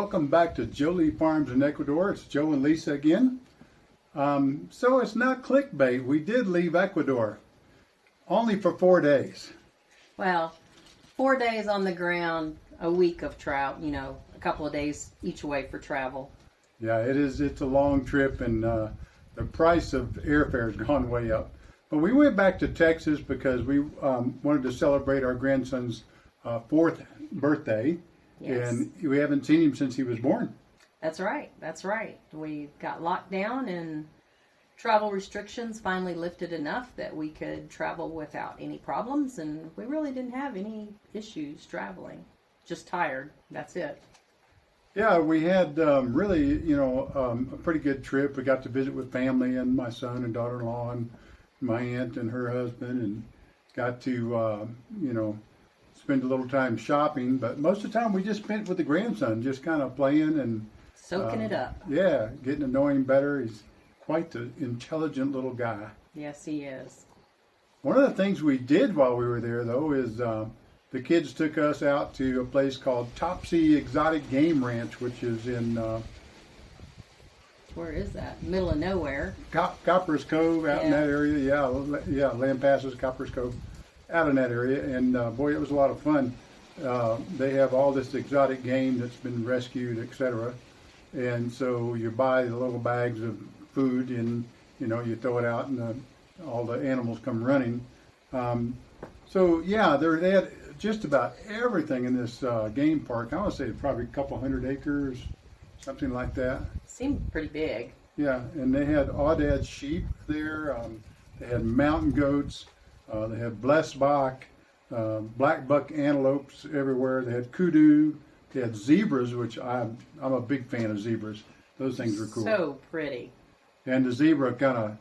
welcome back to Jolie Farms in Ecuador. It's Joe and Lisa again. Um, so it's not clickbait. We did leave Ecuador, only for four days. Well, four days on the ground, a week of travel, you know, a couple of days each way for travel. Yeah, it is. It's a long trip, and uh, the price of airfare has gone way up. But we went back to Texas because we um, wanted to celebrate our grandson's uh, fourth birthday, Yes. and we haven't seen him since he was born. That's right. That's right. We got locked down and travel restrictions finally lifted enough that we could travel without any problems and we really didn't have any issues traveling. Just tired. That's it. Yeah, we had um, really, you know, um, a pretty good trip. We got to visit with family and my son and daughter-in-law and my aunt and her husband, and got to, uh, you know, spend a little time shopping. But most of the time, we just spent with the grandson, just kind of playing and Soaking uh, it up. Yeah, getting to know him better. He's quite the intelligent little guy. Yes, he is. One of the things we did while we were there, though, is uh, the kids took us out to a place called Topsey Exotic Game Ranch, which is in. Uh, Where is that? Middle of nowhere. Cop- Copperas Cove out in that area. Yeah, yeah, Land Passes, Copperas Cove, out in that area. And uh, boy, it was a lot of fun. Uh, they have all this exotic game that's been rescued, etc. And so you buy the little bags of food, and you know you throw it out, and the, all the animals come running. Um, so yeah, there they had just about everything in this uh, game park. I want to say probably a couple hundred acres, something like that. Seemed pretty big. Yeah, and they had aoudad sheep there. Um, they had mountain goats. Uh, they had blesbok, uh, black buck antelopes everywhere. They had kudu. They had zebras, which I'm I'm a big fan of zebras. Those things are cool. So pretty. and the zebra kind of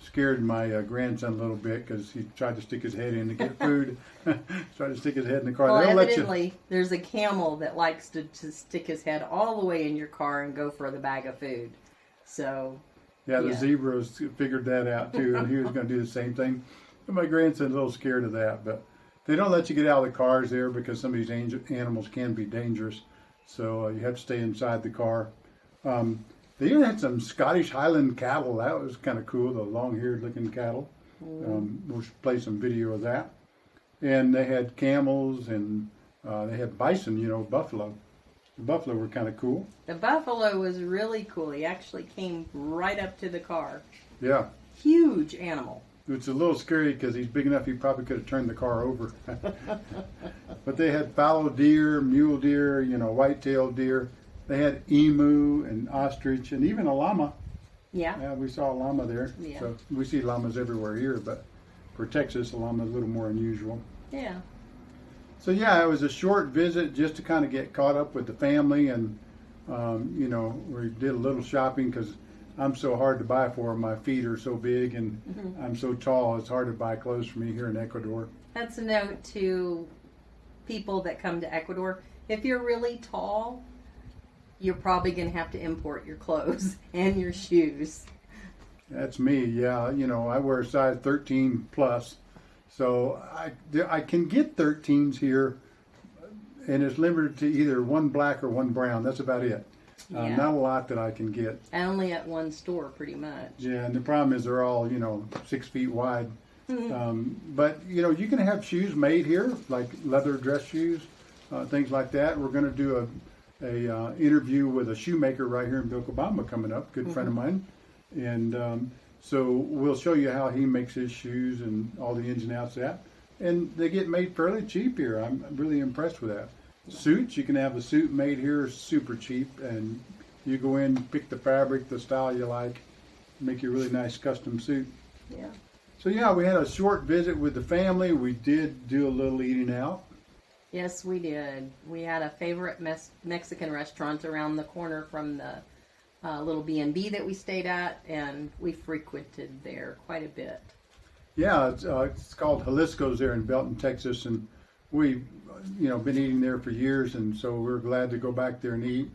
scared my uh, grandson a little bit because he tried to stick his head in to get food. tried to stick his head in the car. Well, let you. evidently, there's a camel that likes to, to stick his head all the way in your car and go for the bag of food. So, Yeah, the Yeah. zebras figured that out too, and he was going to do the same thing. And my grandson's a little scared of that, but they don't let you get out of the cars there because some of these angel, animals can be dangerous. So uh, you have to stay inside the car. Um, they even had some Scottish Highland cattle. That was kind of cool, the long-haired looking cattle. Um, we'll play some video of that. And they had camels and uh, they had bison, you know, buffalo. The buffalo were kind of cool. the buffalo was really cool. He actually came right up to the car. Yeah. Huge animal. It's a little scary because he's big enough he probably could have turned the car over. but they had fallow deer, mule deer, you know, white-tailed deer. They had emu and ostrich and even a llama. Yeah. Yeah, we saw a llama there. Yeah. So we see llamas everywhere here, but for Texas, a llama is a little more unusual. Yeah. So yeah, it was a short visit just to kind of get caught up with the family, and um, you know, we did a little shopping because I'm so hard to buy for. My feet are so big, and mm-hmm. I'm so tall. It's hard to buy clothes for me here in Ecuador. That's a note to people that come to Ecuador. If you're really tall, you're probably going to have to import your clothes and your shoes. That's me. Yeah, you know, I wear a size 13 plus, so I I can get 13s here, and it's limited to either one black or one brown. That's about it. Uh, Yeah. not a lot that I can get. Only at one store, pretty much. Yeah, and the problem is they're all you know six feet wide. Um, but you know you can have shoes made here, like leather dress shoes, uh, things like that. We're going to do a a uh, interview with a shoemaker right here in Vilcabamba coming up, good friend of mine, and um, so we'll show you how he makes his shoes and all the ins and outs of that. And they get made fairly cheap here. I'm really impressed with that. Suits, you can have a suit made here super cheap, and you go in, pick the fabric, the style you like, make you a really nice custom suit. Yeah. So yeah, we had a short visit with the family. We did do a little eating out. Yes, we did. We had a favorite mes- Mexican restaurant around the corner from the uh, little B and B that we stayed at, and we frequented there quite a bit. Yeah, it's, uh, it's called Jalisco's there in Belton, Texas, and we, you know, been eating there for years, and so we're glad to go back there and eat.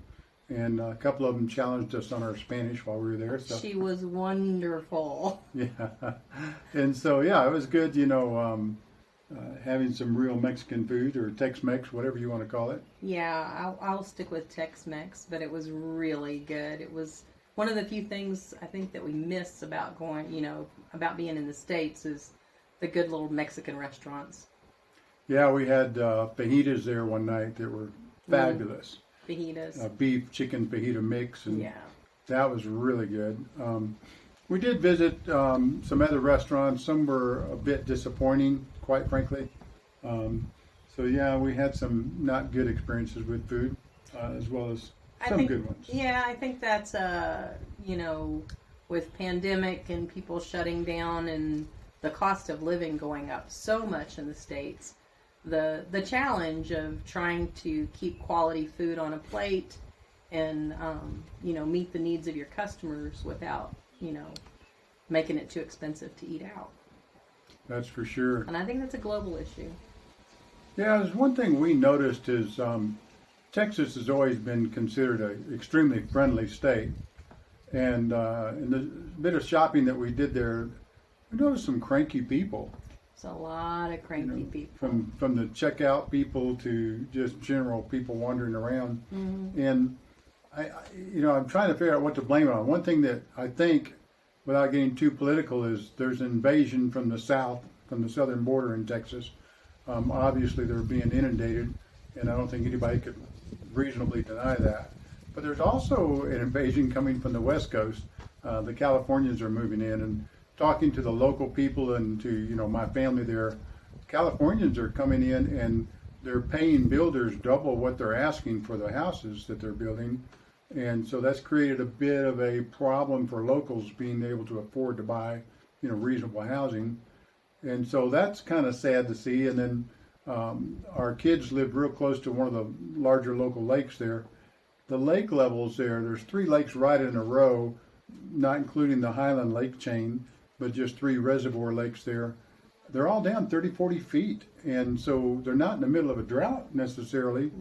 And a couple of them challenged us on our Spanish while we were there. So She was wonderful. yeah, and so yeah, it was good. You know, um, uh, having some real Mexican food or Tex-Mex, whatever you want to call it. Yeah, I'll, I'll stick with Tex-Mex, but it was really good. It was one of the few things I think that we miss about going, you know, about being in the states is the good little Mexican restaurants. Yeah, we had uh, fajitas there one night that were fabulous. Fajitas. A beef chicken fajita mix, and yeah. that was really good. Um, we did visit um, some other restaurants. Some were a bit disappointing, quite frankly. Um, so yeah, we had some not good experiences with food, uh, as well as I some think, good ones. Yeah, I think that's uh, you know, with pandemic and people shutting down and the cost of living going up so much in the states, the the challenge of trying to keep quality food on a plate and um, you know meet the needs of your customers without you know making it too expensive to eat out. That's for sure. And I think that's a global issue. Yeah, there's one thing we noticed is um, Texas has always been considered an extremely friendly state, and uh, in the bit of shopping that we did there, we noticed some cranky people. It's a lot of cranky you know, people. from from the checkout people to just general people wandering around, Mm-hmm. and I, I, you know, I'm trying to figure out what to blame it on. One thing that I think, without getting too political, is there's an invasion from the south, from the southern border in Texas. Um, obviously, they're being inundated, and I don't think anybody could reasonably deny that. But there's also an invasion coming from the west coast. Uh, the Californians are moving in, and talking to the local people and to you know my family there, Californians are coming in and they're paying builders double what they're asking for the houses that they're building. And so that's created a bit of a problem for locals being able to afford to buy, you know, reasonable housing. And so that's kind of sad to see. And then um, our kids live real close to one of the larger local lakes there. The lake levels there, there's three lakes right in a row, not including the Highland Lake chain, but just three reservoir lakes there. They're all down 30, 40 feet. And so they're not in the middle of a drought necessarily.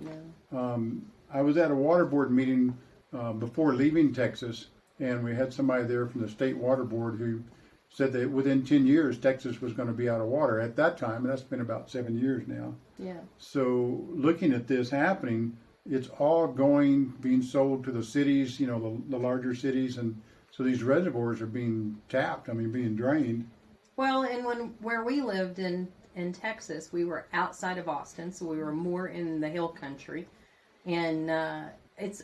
Um, I was at a water board meeting uh, before leaving Texas, and we had somebody there from the state water board who said that within 10 years, Texas was going to be out of water at that time, and that's been about seven years now. Yeah. So looking at this happening, it's all going, being sold to the cities, you know, the, the larger cities, and so these reservoirs are being tapped, I mean, being drained. Well, and when where we lived in in Texas, we were outside of Austin, so we were more in the hill country, and uh, it's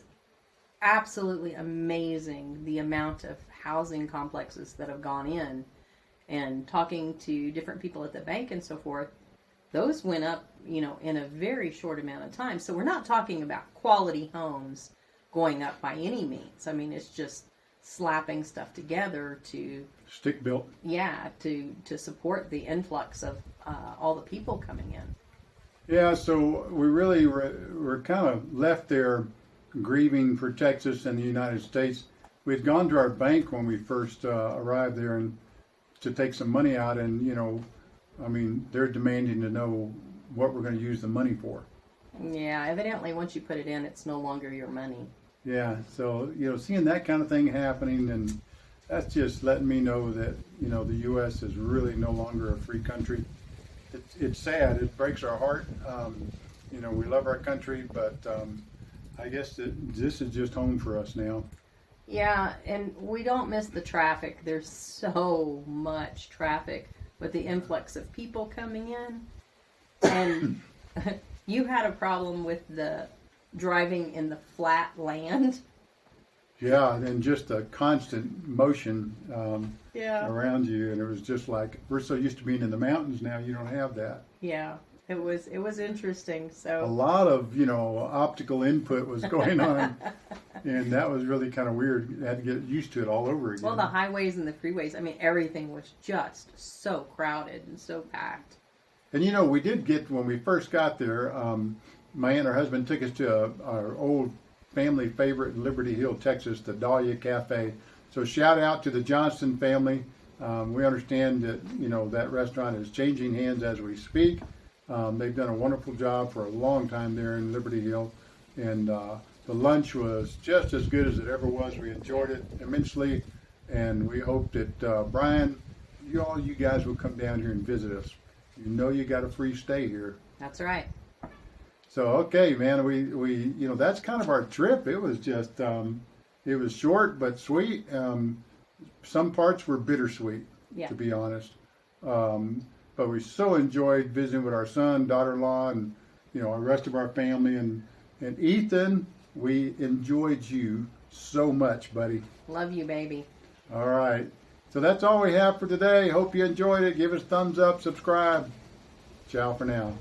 absolutely amazing the amount of housing complexes that have gone in. And talking to different people at the bank and so forth, those went up, you know, in a very short amount of time. So we're not talking about quality homes going up by any means. I mean, it's just slapping stuff together to Stick built. yeah to to support the influx of uh, all the people coming in Yeah, so we really were, were kind of left there grieving for Texas and the United States. We'd gone to our bank when we first uh, arrived there and to take some money out, and you know, I mean, they're demanding to know what we're going to use the money for. yeah evidently once you put it in it's no longer your money Yeah, so you know, seeing that kind of thing happening, and that's just letting me know that you know the U.S. is really no longer a free country. It's, it's sad. It breaks our heart. Um, you know, we love our country, but um, I guess that this is just home for us now. yeah and we don't miss the traffic there's so much traffic with the influx of people coming in and you had a problem with the driving in the flat land Yeah, and just a constant motion um, yeah around you, and it was just like we're so used to being in the mountains now. You don't have that. yeah it was it was interesting So a lot of you know optical input was going on, and that was really kind of weird. You had to get used to it all over again. Well, the highways and the freeways, I mean, everything was just so crowded and so packed. and you know, we did get when we first got there. Um, my aunt and her husband took us to a, our old family favorite in Liberty Hill, Texas, the Dahlia Cafe. So shout out to the Johnston family. Um, we understand that you know that restaurant is changing hands as we speak. Um, they've done a wonderful job for a long time there in Liberty Hill, and uh, the lunch was just as good as it ever was. We enjoyed it immensely, and we hope that uh, Brian, you all you guys will come down here and visit us. you know you got a free stay here. That's right. So okay, man, we we you know that's kind of our trip. It was just um, it was short but sweet. Um, some parts were bittersweet, Yeah. to be honest. Um, but we so enjoyed visiting with our son, daughter-in-law, and you know, the rest of our family. And and Ethan, we enjoyed you so much, buddy. Love you, baby. All right. So that's all we have for today. Hope you enjoyed it. Give us thumbs up, subscribe. Ciao for now.